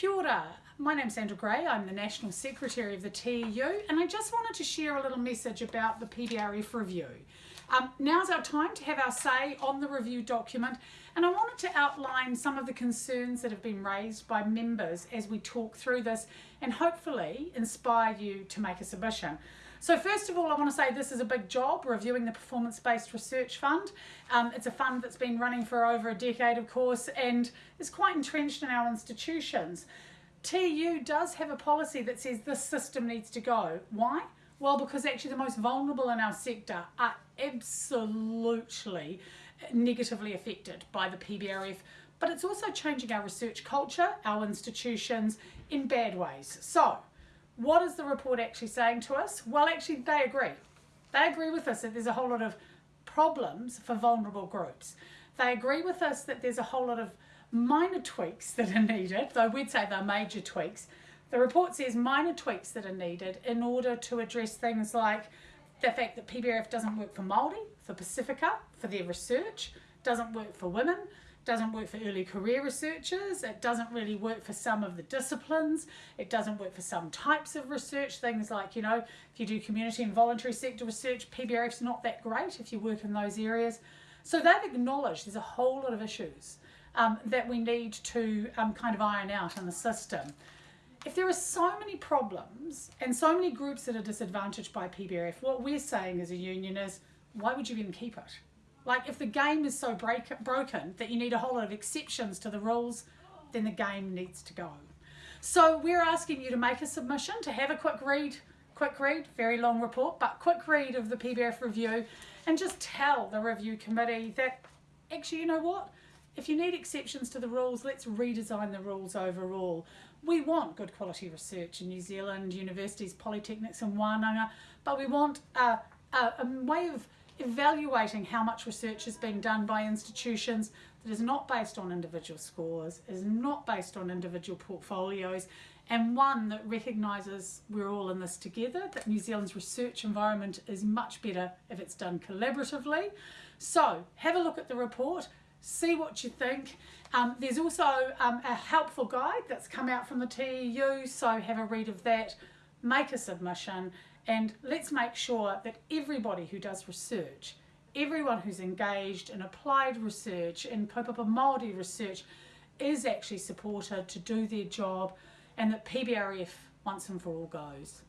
Kia ora. My name's Sandra Gray. I'm the National Secretary of the TEU and I just wanted to share a little message about the PBRF review. Um, now's our time to have our say on the review document and I wanted to outline some of the concerns that have been raised by members as we talk through this and hopefully inspire you to make a submission. So first of all, I want to say this is a big job, reviewing the Performance-Based Research Fund. Um, it's a fund that's been running for over a decade, of course, and is quite entrenched in our institutions. TU does have a policy that says this system needs to go. Why? Well, because actually the most vulnerable in our sector are absolutely negatively affected by the PBRF, but it's also changing our research culture, our institutions in bad ways. So, what is the report actually saying to us? Well, actually, they agree. They agree with us that there's a whole lot of problems for vulnerable groups. They agree with us that there's a whole lot of minor tweaks that are needed, though we'd say they're major tweaks. The report says minor tweaks that are needed in order to address things like the fact that PBRF doesn't work for Māori, for Pacifica, for their research, doesn't work for women, doesn't work for early career researchers, it doesn't really work for some of the disciplines, it doesn't work for some types of research, things like, you know, if you do community and voluntary sector research, PBRF's not that great if you work in those areas. So they've acknowledged there's a whole lot of issues um, that we need to um, kind of iron out in the system. If there are so many problems and so many groups that are disadvantaged by PBRF, what we're saying as a union is, why would you even keep it? Like if the game is so break, broken that you need a whole lot of exceptions to the rules, then the game needs to go. So we're asking you to make a submission, to have a quick read, quick read, very long report, but quick read of the PBF review and just tell the review committee that actually, you know what? If you need exceptions to the rules, let's redesign the rules overall. We want good quality research in New Zealand, universities, polytechnics and Wānanga, but we want a, a, a way of evaluating how much research is being done by institutions that is not based on individual scores, is not based on individual portfolios, and one that recognises we're all in this together, that New Zealand's research environment is much better if it's done collaboratively. So have a look at the report, see what you think. Um, there's also um, a helpful guide that's come out from the TEU, so have a read of that, make a submission, and let's make sure that everybody who does research, everyone who's engaged in applied research, in kaupapa Māori research, is actually supported to do their job and that PBRF once and for all goes.